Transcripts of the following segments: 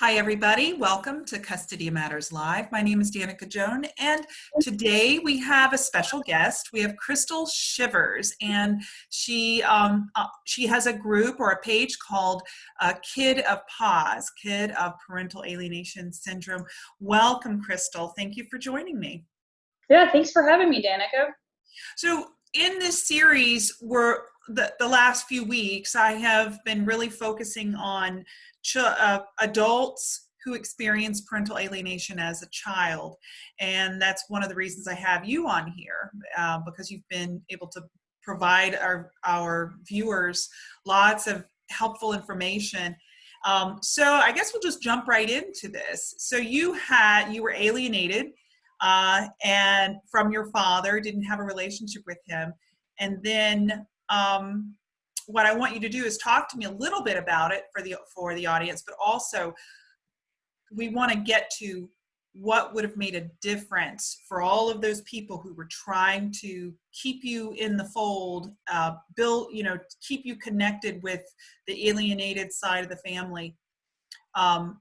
Hi, everybody. Welcome to Custody Matters Live. My name is Danica Joan, and today we have a special guest. We have Crystal Shivers, and she um, uh, she has a group or a page called uh, Kid of PAS, Kid of Parental Alienation Syndrome. Welcome, Crystal. Thank you for joining me. Yeah, thanks for having me, Danica. So, in this series, we're the, the last few weeks, I have been really focusing on uh, adults who experience parental alienation as a child. And that's one of the reasons I have you on here uh, because you've been able to provide our, our viewers lots of helpful information. Um, so I guess we'll just jump right into this. So you had, you were alienated uh, and from your father, didn't have a relationship with him. And then um, what I want you to do is talk to me a little bit about it for the for the audience, but also we want to get to what would have made a difference for all of those people who were trying to keep you in the fold, uh, build, you know, keep you connected with the alienated side of the family. Um,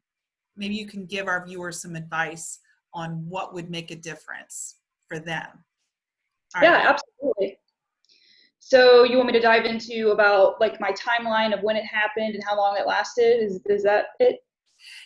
maybe you can give our viewers some advice on what would make a difference for them. yeah, absolutely. So you want me to dive into about like my timeline of when it happened and how long it lasted? Is is that it?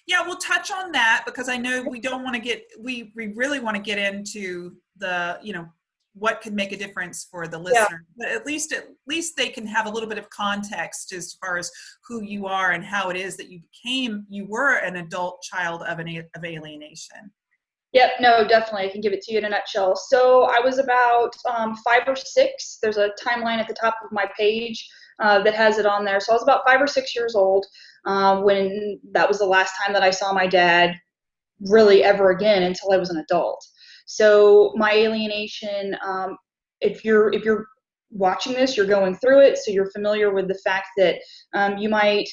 Yeah, we'll touch on that because I know we don't want to get we we really want to get into the you know what could make a difference for the listener yeah. but at least at least they can have a little bit of context as far as who you are and how it is that you became you were an adult child of an of alienation Yep, no, definitely. I can give it to you in a nutshell. So I was about um, five or six. There's a timeline at the top of my page uh, that has it on there. So I was about five or six years old um, when that was the last time that I saw my dad really ever again until I was an adult. So my alienation, um, if you're if you're watching this, you're going through it, so you're familiar with the fact that um, you might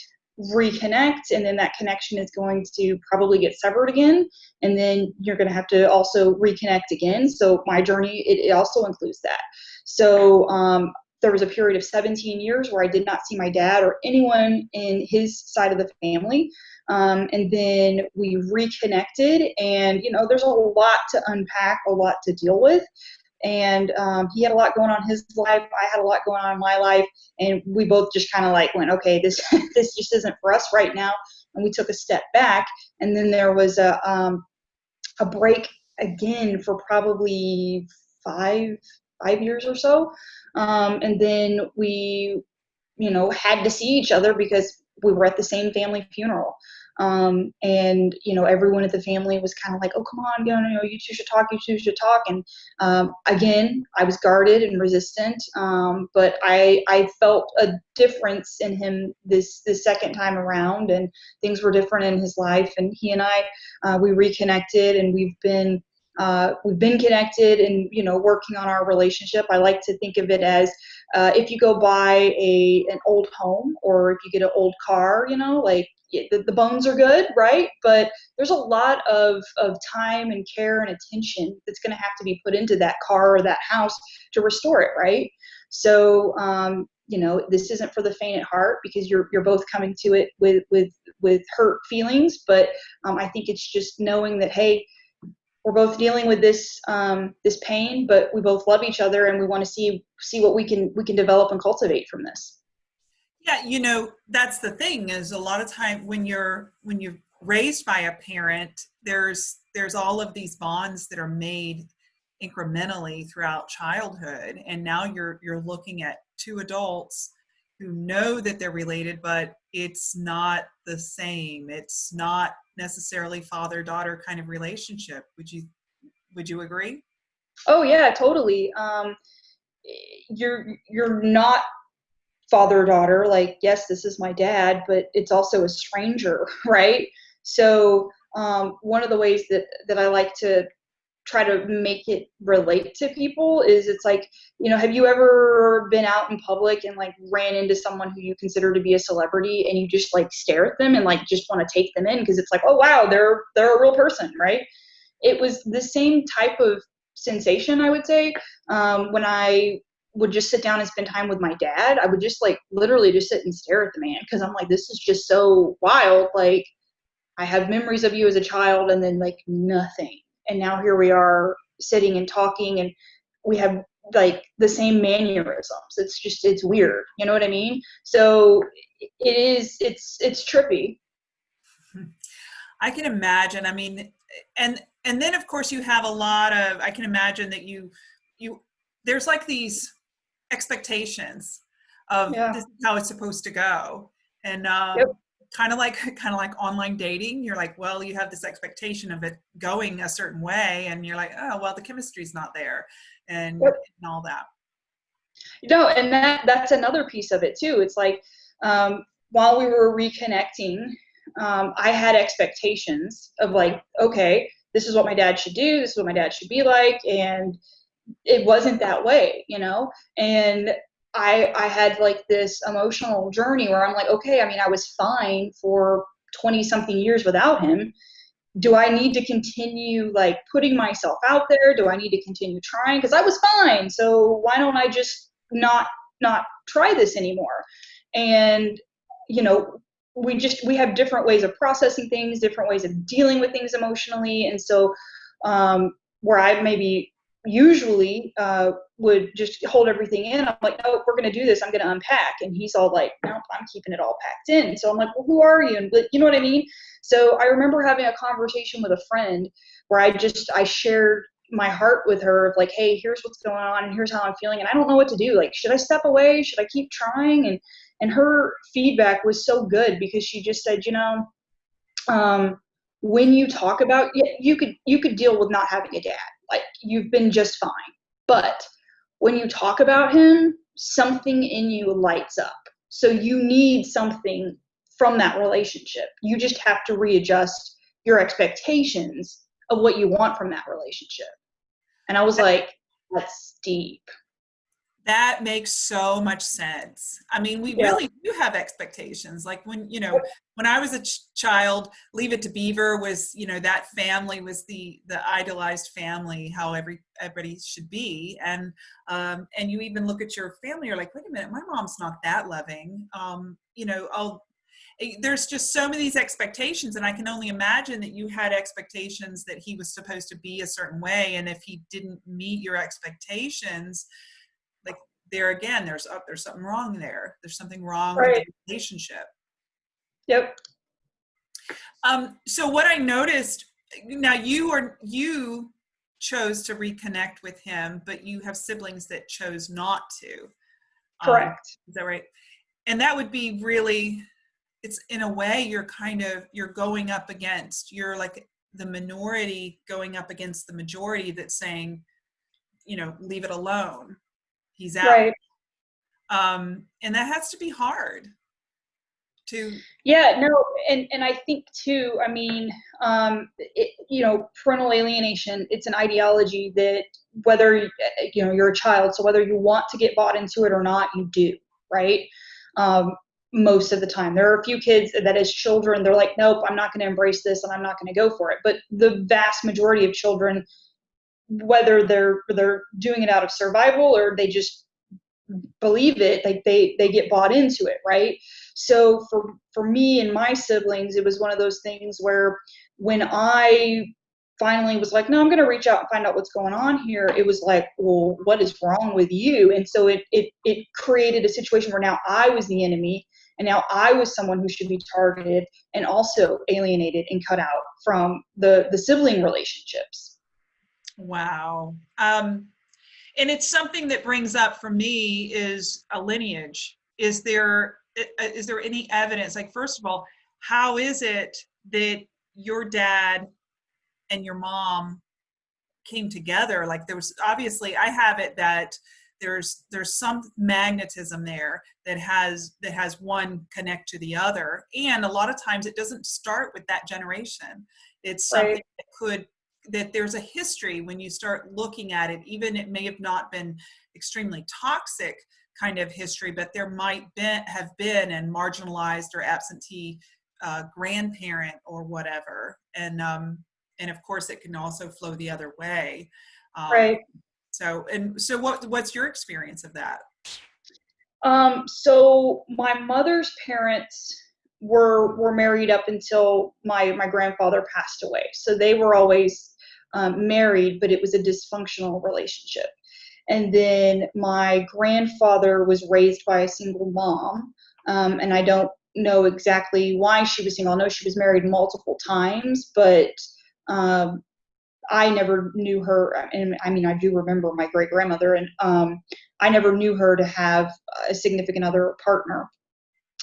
reconnect and then that connection is going to probably get severed again and then you're going to have to also reconnect again. So my journey it, it also includes that. So um, there was a period of 17 years where i did not see my dad or anyone in his side of the family um, and then we reconnected and you know there's a lot to unpack a lot to deal with and um, he had a lot going on in his life. I had a lot going on in my life, and we both just kind of like went, okay, this this just isn't for us right now, and we took a step back. And then there was a um, a break again for probably five five years or so, um, and then we, you know, had to see each other because we were at the same family funeral. Um, and you know everyone at the family was kind of like oh come on you know you two should talk you two should talk. And um, again i was guarded and resistant um, but i i felt a difference in him this this second time around and things were different in his life. And he and i uh, we reconnected and we've been uh, we've been connected and you know working on our relationship i like to think of it as uh, if you go buy a an old home or if you get an old car you know like the, the bones are good, right? But there's a lot of, of time and care and attention that's going to have to be put into that car or that house to restore it, right? So, um, you know, this isn't for the faint at heart because you're you're both coming to it with with with hurt feelings. But um, I think it's just knowing that hey, we're both dealing with this um, this pain, but we both love each other and we want to see see what we can we can develop and cultivate from this. Yeah, you know, that's the thing is a lot of time when you're when you're raised by a parent, there's there's all of these bonds that are made incrementally throughout childhood and now you're you're looking at two adults who know that they're related but it's not the same. It's not necessarily father daughter kind of relationship. Would you would you agree? Oh yeah totally. Um you're you're not father daughter like yes this is my dad but it's also a stranger right? So um, one of the ways that that i like to try to make it relate to people is it's like you know have you ever been out in public and like ran into someone who you consider to be a celebrity and you just like stare at them and like just want to take them in because it's like oh wow they're they're a real person right it was the same type of sensation i would say um, when i would just sit down and spend time with my dad, I would just like literally just sit and stare at the man because I'm like, this is just so wild. Like, I have memories of you as a child and then like nothing. And now here we are sitting and talking and we have like the same mannerisms. It's just it's weird. You know what I mean? So it is it's it's trippy. I can imagine. I mean, and and then of course you have a lot of I can imagine that you you there's like these expectations of yeah. this is how it's supposed to go. And um, yep kind of like kind of like online dating you're like well you have this expectation of it going a certain way and you're like oh well the chemistry's not there and, yep. and all that. You know and that that's another piece of it too. It's like um, while we were reconnecting um, i had expectations of like okay this is what my dad should do this is what my dad should be like and it wasn't that way you know? And I I had like this emotional journey where I'm like, okay, I mean, I was fine for 20 something years without him. Do I need to continue like putting myself out there? Do I need to continue trying? Because I was fine. So why don't I just not not try this anymore? And you know, we just we have different ways of processing things, different ways of dealing with things emotionally, and so um, where I maybe usually uh, would just hold everything in. I'm like, no, we're going to do this. I'm going to unpack. And he's all like, no, I'm keeping it all packed in. So I'm like, well, who are you? And you know what I mean? So I remember having a conversation with a friend where I just, I shared my heart with her of like, hey, here's what's going on and here's how I'm feeling. And I don't know what to do. Like, should I step away? Should I keep trying? And, and her feedback was so good because she just said, you know, um, when you talk about, you could, you could deal with not having a dad like you've been just fine. But when you talk about him, something in you lights up. So you need something from that relationship. You just have to readjust your expectations of what you want from that relationship. And I was like, that's deep. That makes so much sense. I mean, we yeah. really do have expectations. Like when, you know, when I was a ch- child, Leave It to Beaver was, you know, that family was the the idolized family, how every everybody should be. And um, and you even look at your family, you're like, wait a minute, my mom's not that loving. Um, you know, I'll eh, there's just so many these expectations and i can only imagine that you had expectations that he was supposed to be a certain way and if he didn't meet your expectations there again, there's uh, there's something wrong there. There's something wrong right. with the relationship. Yep. Um, so what I noticed now you are you chose to reconnect with him, but you have siblings that chose not to. Um, Correct. Um, is that right? And that would be really it's in a way you're kind of you're going up against you're like the minority going up against the majority that's saying you know leave it alone he's out. Right. um and that has to be hard to yeah no and and i think too i mean um it, you know parental alienation it's an ideology that whether you know you're a child so whether you want to get bought into it or not you do right? Um most of the time. There are a few kids that as children they're like nope i'm not going to embrace this and i'm not going to go for it. But the vast majority of children whether they're they're doing it out of survival or they just believe it like they they get bought into it right? So for for me and my siblings it was one of those things where when i finally was like no i'm going to reach out and find out what's going on here it was like well what is wrong with you? And so it it it created a situation where now i was the enemy and now i was someone who should be targeted and also alienated and cut out from the the sibling relationships Wow. Um, and it's something that brings up for me is a lineage. Is there is there any evidence? Like, first of all, how is it that your dad and your mom came together? Like, there was obviously I have it that there's there's some magnetism there that has that has one connect to the other and a lot of times it doesn't start with that generation it's something right. that could that there's a history when you start looking at it even it may have not been extremely toxic kind of history but there might been, have been an marginalized or absentee uh, grandparent or whatever. And um, and of course it can also flow the other way. Um, right. so and so what what's your experience of that? Um so my mother's parents were were married up until my my grandfather passed away. So they were always um, married, but it was a dysfunctional relationship. And then my grandfather was raised by a single mom, um, and I don't know exactly why she was single. I know she was married multiple times, but um, I never knew her. And I mean, I do remember my great grandmother, and um, I never knew her to have a significant other partner.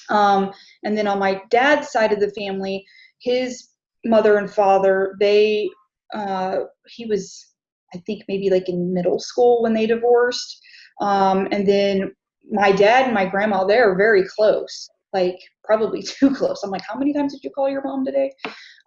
Um, and then on my dad's side of the family, his mother and father, they, uh, he was, I think maybe like in middle school when they divorced. Um, and then my dad and my grandma, they're very close, like probably too close. I'm like, how many times did you call your mom today?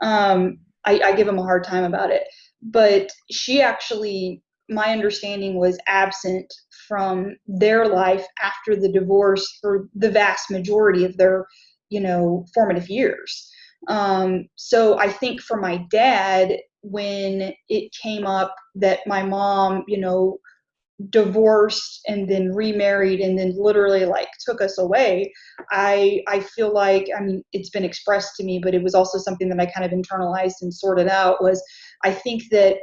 Um, I, I give him a hard time about it. But she actually, my understanding was absent from their life after the divorce for the vast majority of their, you know, formative years. Um, so I think for my dad, when it came up that my mom, you know, divorced and then remarried and then literally like took us away i i feel like i mean it's been expressed to me but it was also something that i kind of internalized and sorted out was i think that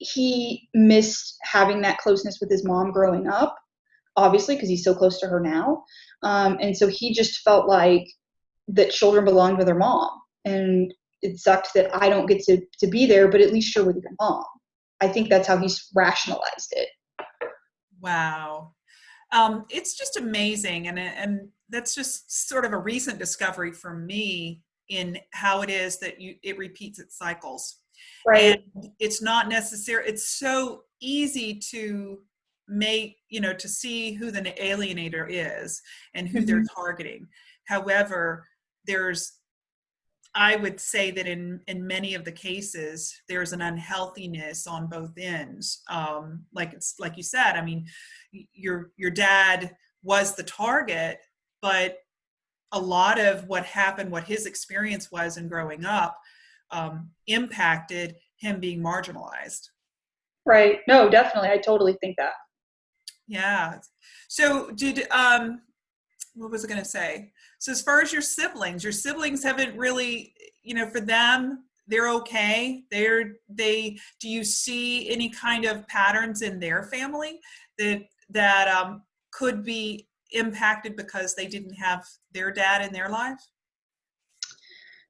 he missed having that closeness with his mom growing up, obviously, because he's so close to her now. Um, and so he just felt like that children belonged with their mom. And it sucked that I don't get to, to be there, but at least you're with your mom. I think that's how he's rationalized it. Wow. Um, it's just amazing. And, and that's just sort of a recent discovery for me in how it is that you, it repeats its cycles. Right. And it's not necessary. It's so easy to make, you know, to see who the alienator is and who mm-hmm. they're targeting. However, there's I would say that in in many of the cases, there's an unhealthiness on both ends. Um, like it's like you said. I mean, your your dad was the target, but a lot of what happened, what his experience was in growing up, um, impacted him being marginalized. Right. No, definitely. I totally think that. Yeah. So did um what was I going to say? So as far as your siblings, your siblings haven't really, you know, for them, they're okay. They're they. Do you see any kind of patterns in their family that that um, could be impacted because they didn't have their dad in their life?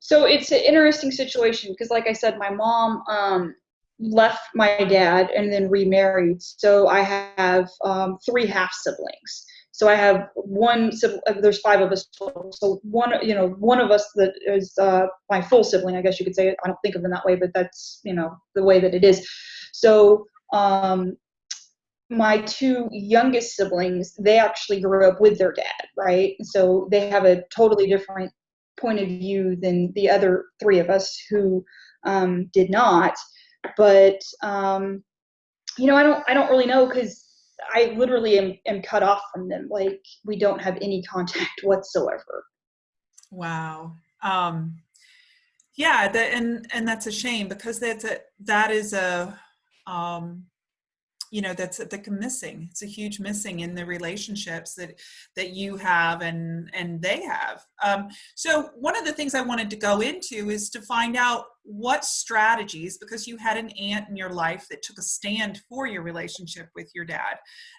so it's an interesting situation because like i said my mom um, left my dad and then remarried so i have um, three half siblings so i have one uh, there's five of us total. so one you know one of us that is uh, my full sibling i guess you could say i don't think of them that way but that's you know the way that it is so um, my two youngest siblings they actually grew up with their dad right so they have a totally different point of view than the other three of us who um, did not. But um, you know, I don't I don't really know because I literally am, am cut off from them. Like we don't have any contact whatsoever. Wow. Um, yeah, that, and and that's a shame because that's a that is a um, you know that's the missing it's a huge missing in the relationships that that you have and and they have. Um, so one of the things i wanted to go into is to find out what strategies because you had an aunt in your life that took a stand for your relationship with your dad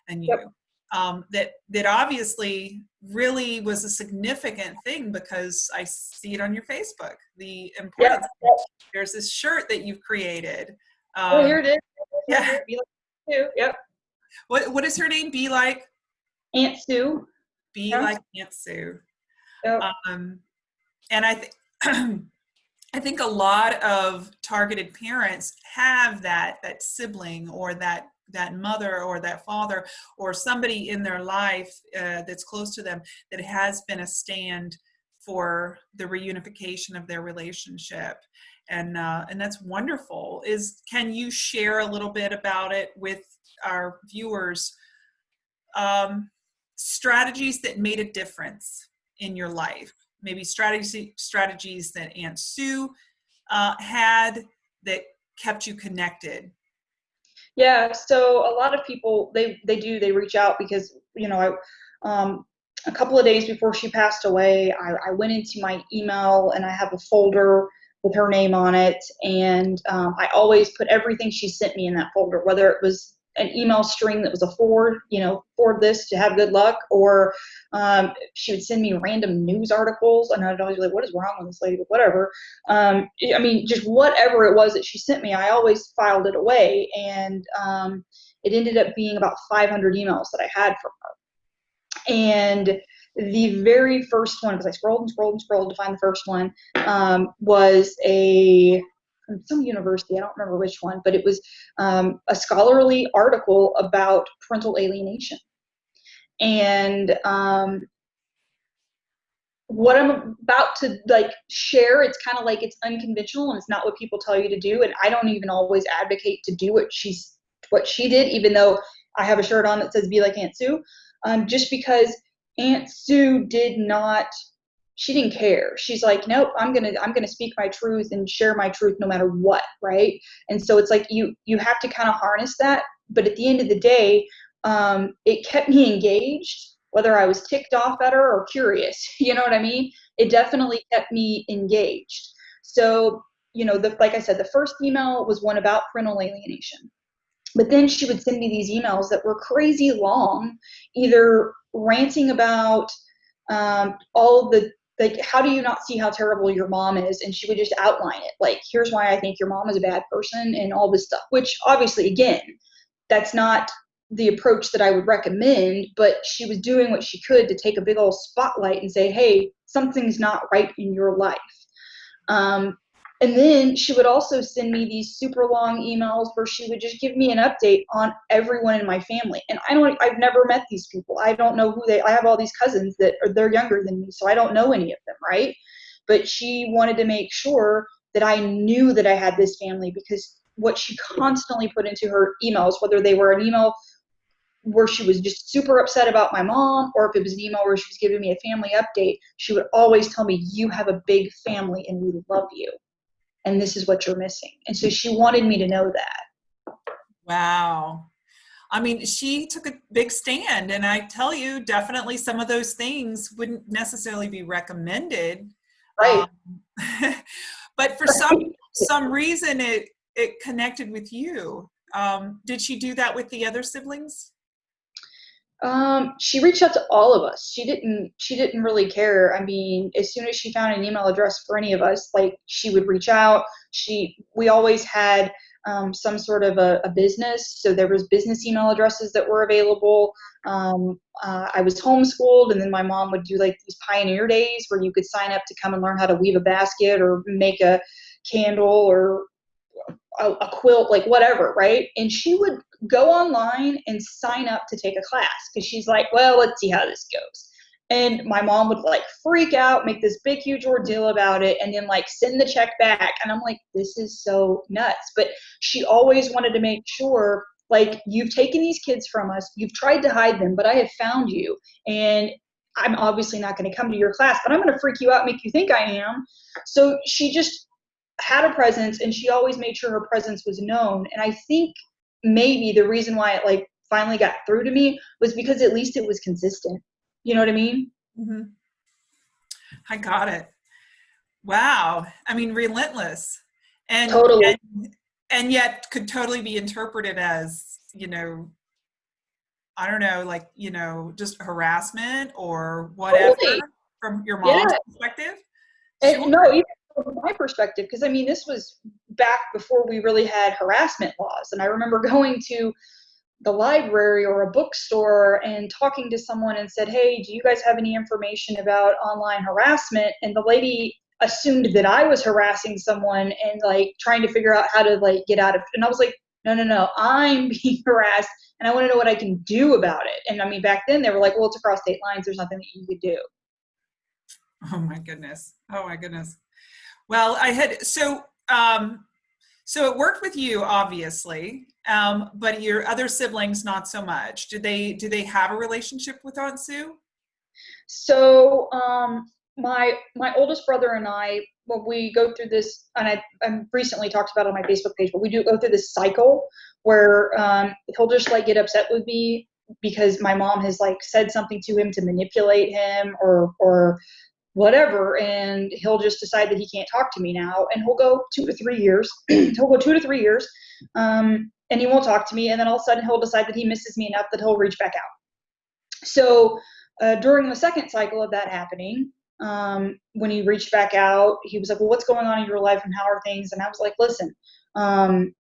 and you yep. um, that that obviously really was a significant thing because i see it on your facebook the importance yep. there's this shirt that you've created um, oh here it is. yeah too. Yep. What What does her name be like? Aunt Sue. Be yeah. like Aunt Sue. Yep. Um, and I think. I think a lot of targeted parents have that that sibling or that that mother or that father or somebody in their life uh, that's close to them that has been a stand for the reunification of their relationship and uh, and that's wonderful. Is can you share a little bit about it with our viewers? Um, strategies that made a difference in your life, maybe strategy strategies that Aunt Sue uh, had that kept you connected. Yeah, so a lot of people they they do they reach out because you know I um, a couple of days before she passed away, I, I, went into my email and I have a folder with her name on it. And um, I always put everything she sent me in that folder, whether it was an email string that was a forward, you know, forward this to have good luck, or um, she would send me random news articles, and I'd always be like, "What is wrong with this lady?" But whatever. Um, I mean, just whatever it was that she sent me, I always filed it away, and um, it ended up being about 500 emails that I had from her. And the very first one, because I scrolled and scrolled and scrolled to find the first one, um, was a from some university, I don't remember which one, but it was um, a scholarly article about parental alienation. And um, what I'm about to like share, it's kind of like it's unconventional and it's not what people tell you to do. And I don't even always advocate to do what she's what she did, even though I have a shirt on that says "Be like Aunt Sue," um, just because Aunt Sue did not she didn't care. She's like nope i'm gonna i'm gonna speak my truth and share my truth no matter what right? And so it's like you you have to kind of harness that. But at the end of the day um, it kept me engaged whether i was ticked off at her or curious you know what i mean? It definitely kept me engaged. So you know the, like i said the first email was one about parental alienation. But then she would send me these emails that were crazy long either ranting about um, all the like how do you not see how terrible your mom is? And she would just outline it like here's why i think your mom is a bad person and all this stuff which obviously again that's not the approach that i would recommend but she was doing what she could to take a big old spotlight and say hey something's not right in your life. Um, and then she would also send me these super long emails where she would just give me an update on everyone in my family. And I don't I've never met these people. I don't know who they I have all these cousins that are they're younger than me, so I don't know any of them, right? But she wanted to make sure that I knew that I had this family because what she constantly put into her emails, whether they were an email where she was just super upset about my mom, or if it was an email where she was giving me a family update, she would always tell me, You have a big family and we love you and this is what you're missing. And so she wanted me to know that. Wow. I mean, she took a big stand, and I tell you, definitely some of those things wouldn't necessarily be recommended. Right. Um, but for some some reason, it it connected with you. Um, did she do that with the other siblings? Um, she reached out to all of us. She didn't. She didn't really care. I mean, as soon as she found an email address for any of us, like she would reach out. She. We always had um, some sort of a, a, business, so there was business email addresses that were available. Um, uh, I was homeschooled, and then my mom would do like these pioneer days where you could sign up to come and learn how to weave a basket or make a candle or a, a quilt, like whatever, right? And she would go online and sign up to take a class because she's like, well, let's see how this goes. And my mom would like freak out, make this big, huge ordeal about it, and then like send the check back. And I'm like, this is so nuts. But she always wanted to make sure like, you've taken these kids from us, you've tried to hide them, but I have found you. And I'm obviously not going to come to your class, but I'm going to freak you out, make you think I am. So she just had a presence and she always made sure her presence was known. And I think maybe the reason why it like finally got through to me was because at least it was consistent. You know what I mean? Mm-hmm. I got it. Wow. I mean, relentless. And, totally. and, and yet could totally be interpreted as, you know, I don't know, like, you know, just harassment or whatever totally. from your mom's yeah. perspective. And, no, even from my perspective, because I mean, this was back before we really had harassment laws. And I remember going to the library or a bookstore and talking to someone and said, Hey, do you guys have any information about online harassment? And the lady assumed that I was harassing someone and like trying to figure out how to like get out of and I was like, no, no, no, I'm being harassed and I want to know what I can do about it. And I mean, back then they were like, well, it's across state lines. There's nothing that you could do. Oh my goodness. Oh my goodness. Well, I had so um, so it worked with you, obviously, um, but your other siblings not so much. Did they do they have a relationship with Aunt Sue? So um, my my oldest brother and I, when we go through this, and I, I recently talked about on my Facebook page, but we do go through this cycle where um, he'll just like get upset with me because my mom has like said something to him to manipulate him or or whatever and he'll just decide that he can't talk to me now and he'll go two to three years he'll go two to three years um, and he won't talk to me and then all of a sudden he'll decide that he misses me enough that he'll reach back out. So uh, during the second cycle of that happening um, when he reached back out he was like well what's going on in your life and how are things? And i was like listen um,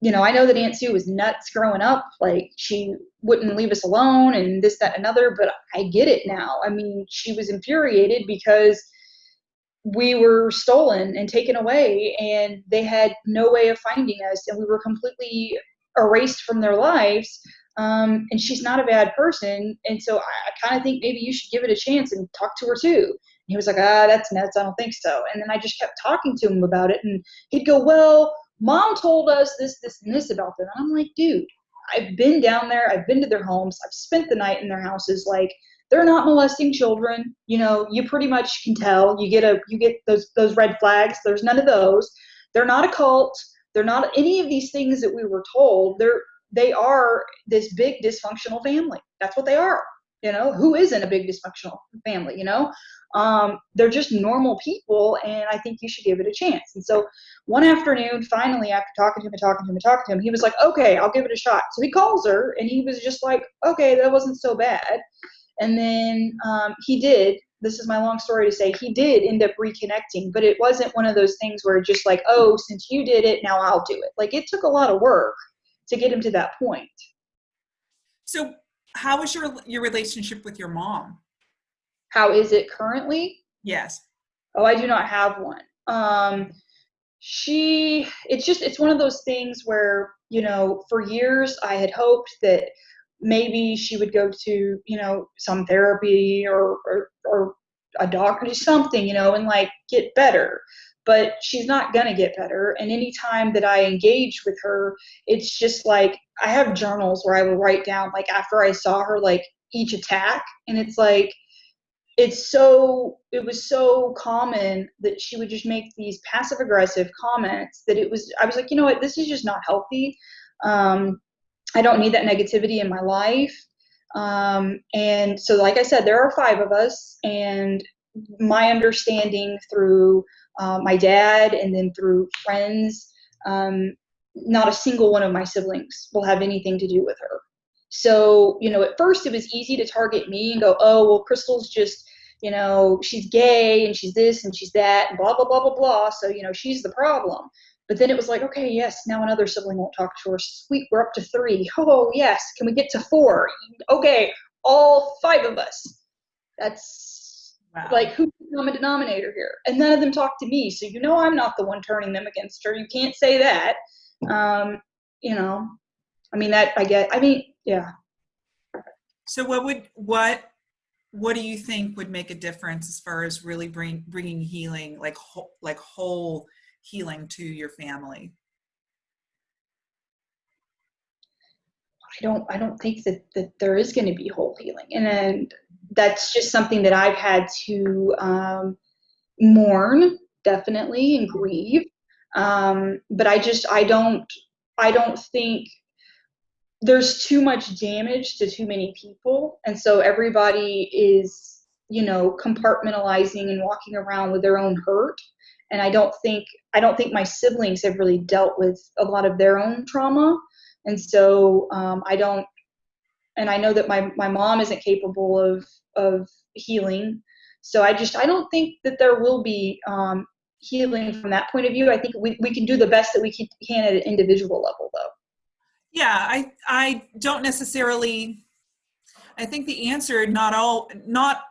you know, I know that Aunt Sue was nuts growing up. Like she wouldn't leave us alone and this, that, and another, but I get it now. I mean, she was infuriated because we were stolen and taken away and they had no way of finding us and we were completely erased from their lives. Um, and she's not a bad person. And so I, I kind of think maybe you should give it a chance and talk to her too. He was like, ah, that's nuts. I don't think so. And then I just kept talking to him about it and he'd go, well, mom told us this, this, and this about them. And I'm like, dude, I've been down there. I've been to their homes. I've spent the night in their houses. Like, they're not molesting children. You know, you pretty much can tell. You get a, you get those, those red flags. There's none of those. They're not a cult. They're not any of these things that we were told. They're, they are this big dysfunctional family. That's what they are. You know, who isn't a big dysfunctional family? You know, um, they're just normal people, and I think you should give it a chance. And so one afternoon, finally, after talking to him and talking to him and talking to him, he was like, okay, I'll give it a shot. So he calls her, and he was just like, okay, that wasn't so bad. And then um, he did. This is my long story to say he did end up reconnecting, but it wasn't one of those things where just like, oh, since you did it, now I'll do it. Like it took a lot of work to get him to that point. So, how was your your relationship with your mom? How is it currently? Yes. Oh, I do not have one. Um, she, it's just, it's one of those things where, you know, for years I had hoped that maybe she would go to, you know, some therapy or, or, or a doctor, something, you know, and like get better. But she's not gonna get better. And anytime that I engage with her, it's just like I have journals where I will write down like after I saw her like each attack, and it's like it's so it was so common that she would just make these passive aggressive comments that it was i was like you know what? This is just not healthy. Um, i don't need that negativity in my life. Um, and so like i said there are five of us and my understanding through uh, my dad and then through friends um, not a single one of my siblings will have anything to do with her. So, you know, at first it was easy to target me and go, oh, well, Crystal's just, you know, she's gay and she's this and she's that and blah, blah, blah, blah, blah. So, you know, she's the problem. But then it was like, okay, yes, now another sibling won't talk to her. Sweet, we're up to three. Oh, yes. Can we get to four? Okay, all five of us. That's wow. like who's the common denominator here? And none of them talk to me. So you know I'm not the one turning them against her. You can't say that. Um, you know, I mean that I get. I mean, yeah. So what would what what do you think would make a difference as far as really bring bringing healing like whole, like whole healing to your family? I don't I don't think that that there is going to be whole healing, and, and that's just something that I've had to um, mourn definitely and grieve. Um, but I just I don't I don't think there's too much damage to too many people. And so everybody is you know compartmentalizing and walking around with their own hurt. And i don't think i don't think my siblings have really dealt with a lot of their own trauma. And so um, i don't and i know that my, my mom isn't capable of of healing. So i just i don't think that there will be um, healing from that point of view. I think we, we can do the best that we can, can at an individual level though yeah, I I don't necessarily. I think the answer not all not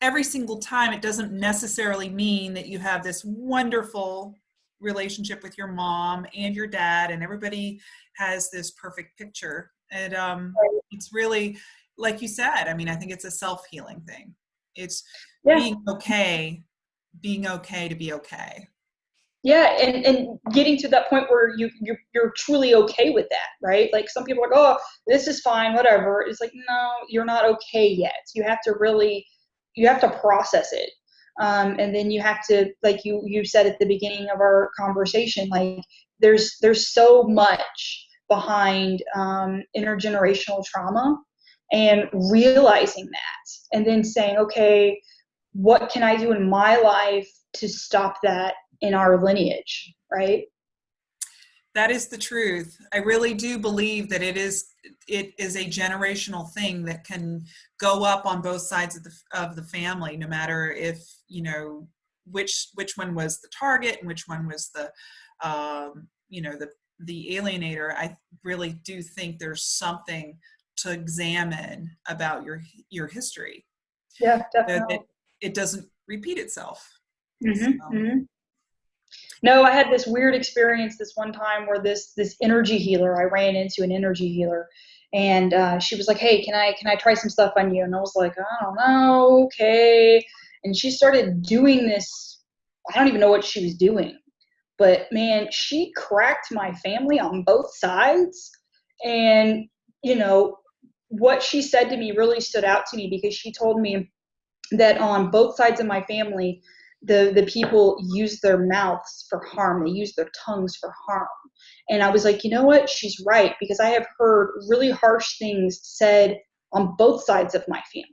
every single time it doesn't necessarily mean that you have this wonderful relationship with your mom and your dad and everybody has this perfect picture and um, it's really like you said i mean i think it's a self-healing thing it's yeah. being okay being okay to be okay yeah and and getting to that point where you you're, you're truly okay with that right? Like some people are like oh this is fine whatever. It's like no you're not okay yet. You have to really you have to process it. Um, and then you have to like you you said at the beginning of our conversation like there's there's so much behind um, intergenerational trauma and realizing that and then saying okay what can i do in my life to stop that in our lineage right that is the truth i really do believe that it is it is a generational thing that can go up on both sides of the of the family no matter if you know which which one was the target and which one was the um, you know the the alienator i really do think there's something to examine about your your history yeah definitely. it, it doesn't repeat itself mm-hmm, so. mm-hmm. No i had this weird experience this one time where this this energy healer i ran into an energy healer and uh, she was like hey can i can i try some stuff on you? And i was like i don't know okay. And she started doing this i don't even know what she was doing but man she cracked my family on both sides. And you know what she said to me really stood out to me because she told me that on both sides of my family the the people use their mouths for harm. They use their tongues for harm. And i was like you know what? She's right because i have heard really harsh things said on both sides of my family.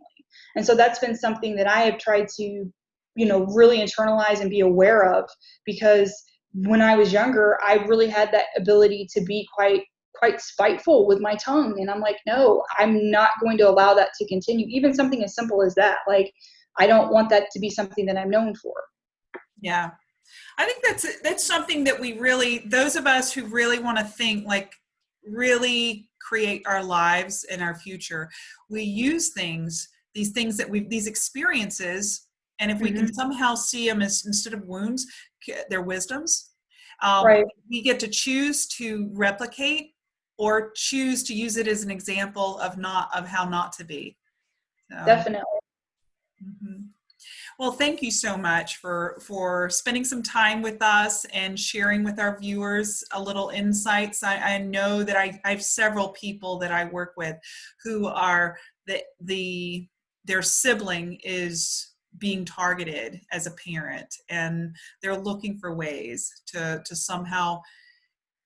And so that's been something that i have tried to you know really internalize and be aware of because when i was younger i really had that ability to be quite quite spiteful with my tongue. And i'm like no i'm not going to allow that to continue. Even something as simple as that like i don't want that to be something that i'm known for yeah i think that's that's something that we really those of us who really want to think like really create our lives and our future we use things these things that we these experiences and if we mm-hmm. can somehow see them as instead of wounds they're wisdoms um, right. we get to choose to replicate or choose to use it as an example of not of how not to be so, definitely mm-hmm. Well thank you so much for for spending some time with us and sharing with our viewers a little insights. I, I know that I, I have several people that i work with who are the the their sibling is being targeted as a parent and they're looking for ways to to somehow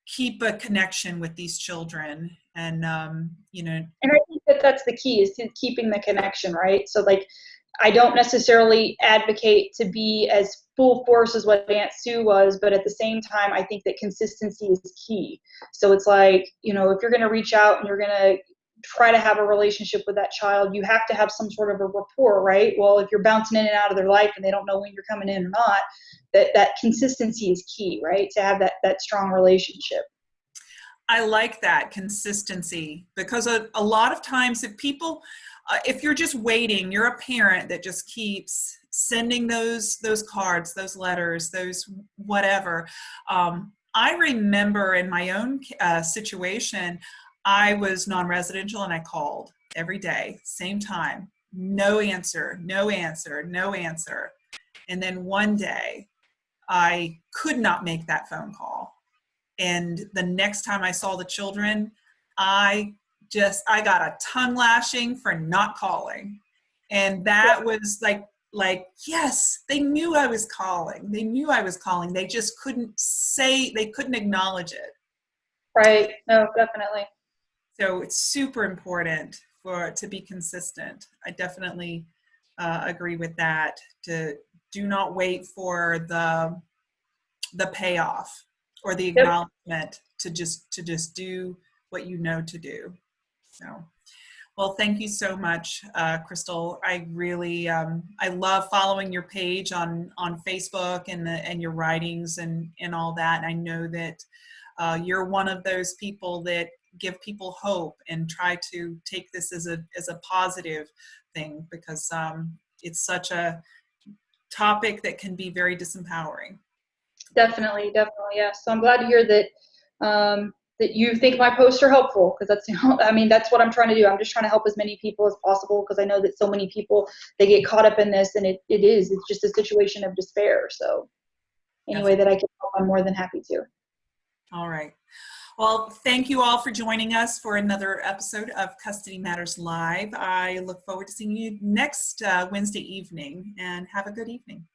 keep a connection with these children and um, you know and i think that that's the key is to keeping the connection right? So like i don't necessarily advocate to be as full force as what aunt sue was but at the same time i think that consistency is key. So it's like you know if you're going to reach out and you're going to try to have a relationship with that child you have to have some sort of a rapport right? Well if you're bouncing in and out of their life and they don't know when you're coming in or not that that consistency is key right? To have that that strong relationship. I like that consistency because a, a lot of times if people uh, if you're just waiting you're a parent that just keeps sending those those cards those letters those whatever um, i remember in my own uh, situation I was non residential and I called every day, same time. No answer, no answer, no answer. And then one day I could not make that phone call. And the next time I saw the children, I just I got a tongue lashing for not calling. And that was like like yes, they knew I was calling. They knew I was calling. They just couldn't say they couldn't acknowledge it. Right. No, definitely. So it's super important for to be consistent. I definitely uh, agree with that. To do not wait for the the payoff or the acknowledgement yep. to just to just do what you know to do. So. Well, thank you so much, uh, Crystal. I really, um, I love following your page on on Facebook and the and your writings and and all that. And I know that uh, you're one of those people that give people hope and try to take this as a as a positive thing because um, it's such a topic that can be very disempowering. Definitely, definitely, yes. So I'm glad to hear that um, that you think my posts are helpful because that's you know, I mean that's what I'm trying to do. I'm just trying to help as many people as possible because I know that so many people they get caught up in this and it, it is it's just a situation of despair. So any way that I can help, I'm more than happy to. All right. Well, thank you all for joining us for another episode of Custody Matters Live. I look forward to seeing you next uh, Wednesday evening and have a good evening.